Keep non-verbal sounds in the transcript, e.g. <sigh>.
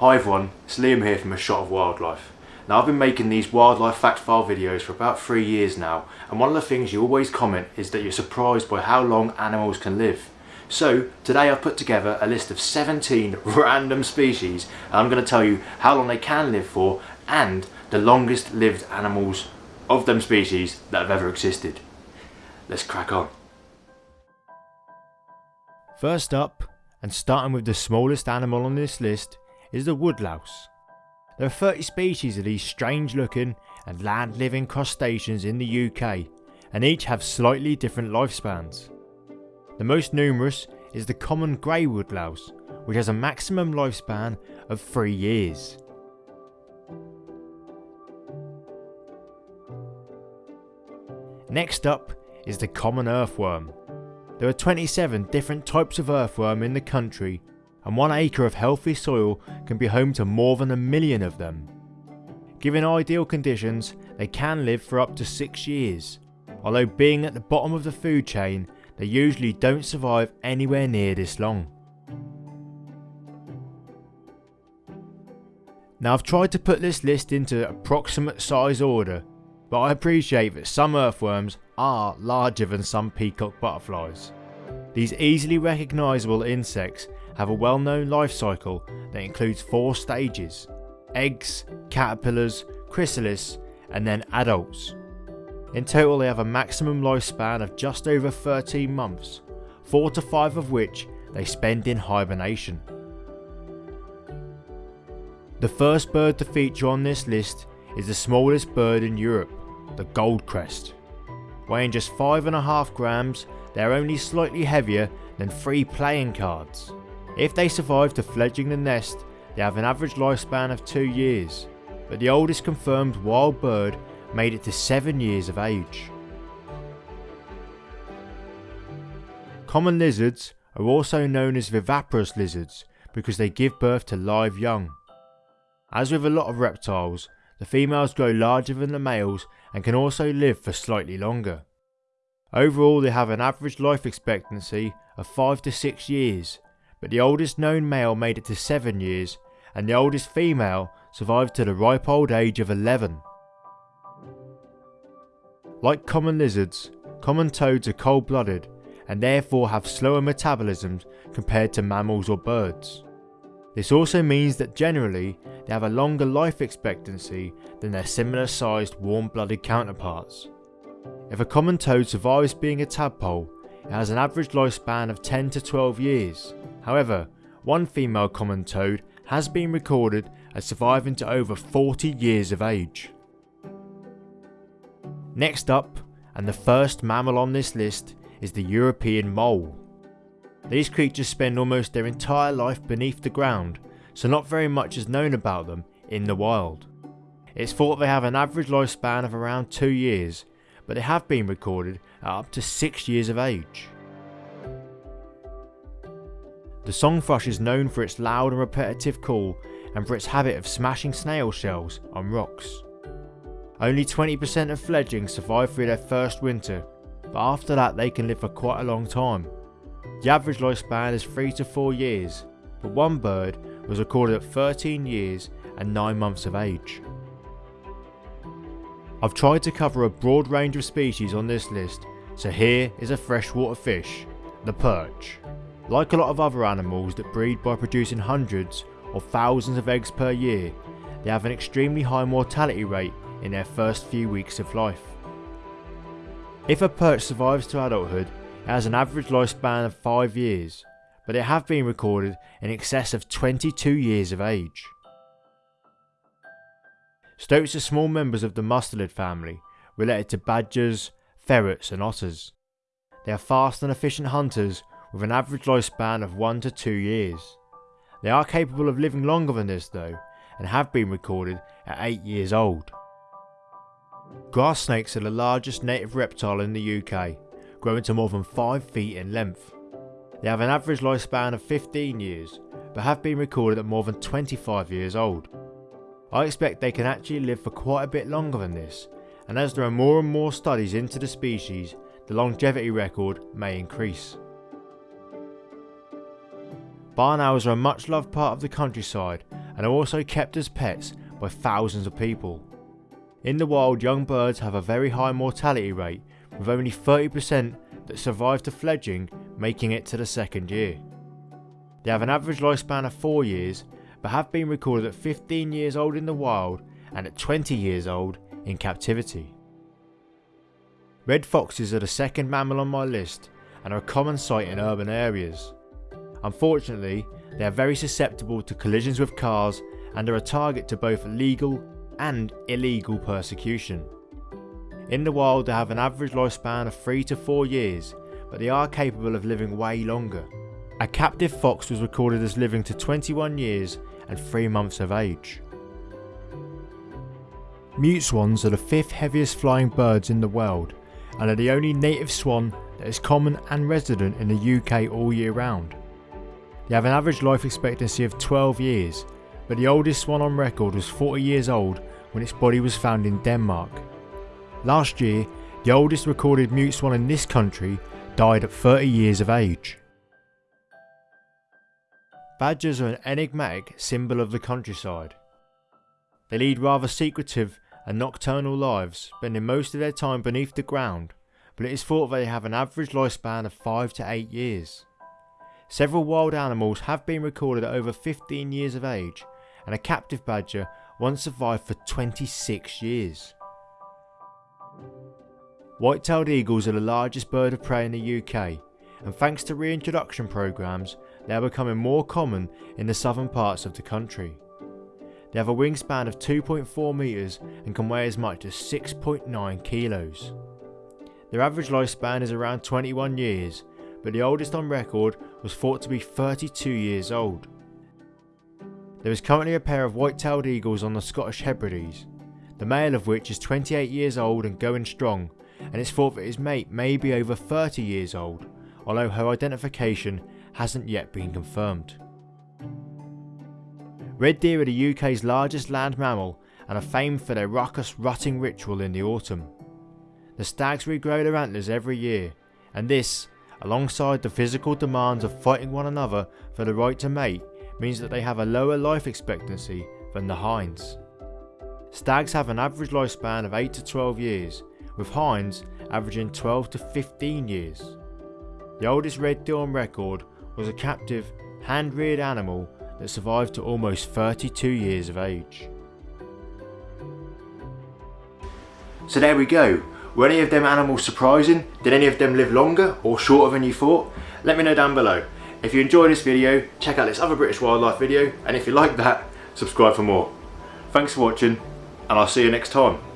Hi everyone, it's Liam here from A Shot of Wildlife. Now I've been making these wildlife fact file videos for about three years now and one of the things you always comment is that you're surprised by how long animals can live. So today I've put together a list of 17 <laughs> random species and I'm going to tell you how long they can live for and the longest lived animals of them species that have ever existed. Let's crack on. First up, and starting with the smallest animal on this list, is the woodlouse. There are 30 species of these strange looking and land living crustaceans in the UK, and each have slightly different lifespans. The most numerous is the common grey woodlouse, which has a maximum lifespan of 3 years. Next up is the common earthworm. There are 27 different types of earthworm in the country and one acre of healthy soil can be home to more than a million of them. Given ideal conditions, they can live for up to 6 years, although being at the bottom of the food chain, they usually don't survive anywhere near this long. Now I've tried to put this list into approximate size order, but I appreciate that some earthworms are larger than some peacock butterflies. These easily recognisable insects have a well-known life cycle that includes four stages, eggs, caterpillars, chrysalis and then adults. In total they have a maximum lifespan of just over 13 months, 4 to 5 of which they spend in hibernation. The first bird to feature on this list is the smallest bird in Europe, the goldcrest. Weighing just 5.5 grams, they are only slightly heavier than 3 playing cards. If they survive to fledging the nest, they have an average lifespan of 2 years, but the oldest confirmed wild bird made it to 7 years of age. Common lizards are also known as viviparous lizards because they give birth to live young. As with a lot of reptiles, the females grow larger than the males and can also live for slightly longer. Overall they have an average life expectancy of 5 to 6 years but the oldest known male made it to 7 years and the oldest female survived to the ripe old age of 11. Like common lizards, common toads are cold blooded and therefore have slower metabolisms compared to mammals or birds. This also means that generally they have a longer life expectancy than their similar sized warm blooded counterparts. If a common toad survives being a tadpole, it has an average lifespan of 10 to 12 years, However, one female common toad has been recorded as surviving to over 40 years of age. Next up, and the first mammal on this list, is the European mole. These creatures spend almost their entire life beneath the ground, so not very much is known about them in the wild. It's thought they have an average lifespan of around 2 years, but they have been recorded at up to 6 years of age. The song thrush is known for its loud and repetitive call and for its habit of smashing snail shells on rocks. Only 20% of fledglings survive through their first winter, but after that they can live for quite a long time. The average lifespan is 3 to 4 years, but one bird was recorded at 13 years and 9 months of age. I've tried to cover a broad range of species on this list, so here is a freshwater fish, the perch. Like a lot of other animals that breed by producing hundreds or thousands of eggs per year, they have an extremely high mortality rate in their first few weeks of life. If a perch survives to adulthood, it has an average lifespan of 5 years, but it have been recorded in excess of 22 years of age. Stoats are small members of the mustelid family, related to badgers, ferrets and otters. They are fast and efficient hunters with an average lifespan of 1 to 2 years. They are capable of living longer than this though, and have been recorded at 8 years old. Grass snakes are the largest native reptile in the UK, growing to more than 5 feet in length. They have an average lifespan of 15 years, but have been recorded at more than 25 years old. I expect they can actually live for quite a bit longer than this, and as there are more and more studies into the species, the longevity record may increase. Barn owls are a much loved part of the countryside and are also kept as pets by thousands of people. In the wild, young birds have a very high mortality rate, with only 30% that survive to fledging making it to the second year. They have an average lifespan of 4 years, but have been recorded at 15 years old in the wild and at 20 years old in captivity. Red foxes are the second mammal on my list and are a common sight in urban areas. Unfortunately, they are very susceptible to collisions with cars and are a target to both legal and illegal persecution. In the wild they have an average lifespan of 3 to 4 years, but they are capable of living way longer. A captive fox was recorded as living to 21 years and 3 months of age. Mute swans are the fifth heaviest flying birds in the world and are the only native swan that is common and resident in the UK all year round. They have an average life expectancy of 12 years, but the oldest swan on record was 40 years old when its body was found in Denmark. Last year, the oldest recorded mute swan in this country died at 30 years of age. Badgers are an enigmatic symbol of the countryside. They lead rather secretive and nocturnal lives, spending most of their time beneath the ground, but it is thought they have an average lifespan of 5 to 8 years. Several wild animals have been recorded at over 15 years of age, and a captive badger once survived for 26 years. White-tailed eagles are the largest bird of prey in the UK, and thanks to reintroduction programs, they are becoming more common in the southern parts of the country. They have a wingspan of 2.4 metres and can weigh as much as 6.9 kilos. Their average lifespan is around 21 years, but the oldest on record was thought to be 32 years old. There is currently a pair of white-tailed eagles on the Scottish Hebrides, the male of which is 28 years old and going strong, and it's thought that his mate may be over 30 years old, although her identification hasn't yet been confirmed. Red deer are the UK's largest land mammal and are famed for their raucous rutting ritual in the autumn. The stags regrow their antlers every year, and this, alongside the physical demands of fighting one another for the right to mate, means that they have a lower life expectancy than the hinds. Stags have an average lifespan of 8 to 12 years, with hinds averaging 12 to 15 years. The oldest red deer on record was a captive, hand-reared animal that survived to almost 32 years of age. So there we go. Were any of them animals surprising? Did any of them live longer or shorter than you thought? Let me know down below. If you enjoyed this video, check out this other British wildlife video and if you like that, subscribe for more. Thanks for watching and I'll see you next time.